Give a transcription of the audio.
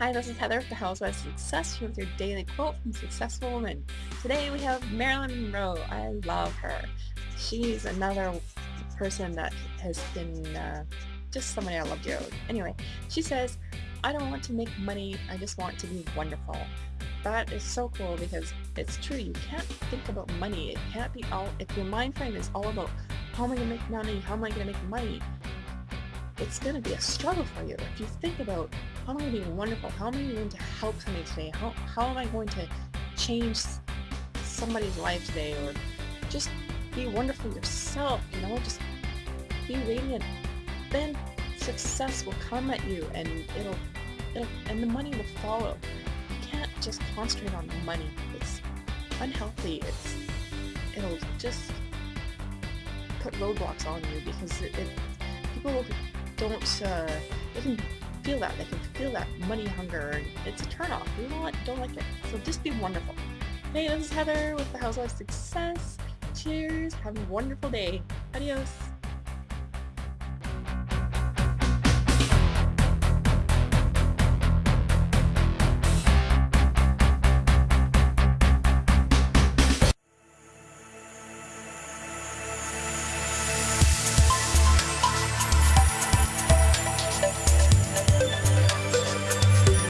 Hi, this is Heather with the Housewives Success here with your daily quote from Successful Woman. Today we have Marilyn Monroe. I love her. She's another person that has been uh, just somebody I love dearly. Anyway, she says, I don't want to make money, I just want to be wonderful. That is so cool because it's true, you can't think about money. It can't be all, if your mind frame is all about how am I going to make money, how am I going to make money, it's going to be a struggle for you. If you think about how am I going to be wonderful, how am I going to help somebody today, how, how am I going to change somebody's life today, or just be wonderful yourself, you know, just be radiant, then success will come at you and it'll, it'll and the money will follow. You can't just concentrate on money. It's unhealthy. It's it'll just put roadblocks on you because it, it people don't, uh, they can feel that, they can feel that money hunger, it's a turnoff. We don't, don't like it. So just be wonderful. Hey, this is Heather with the Housewives Success. Cheers, have a wonderful day. Adios.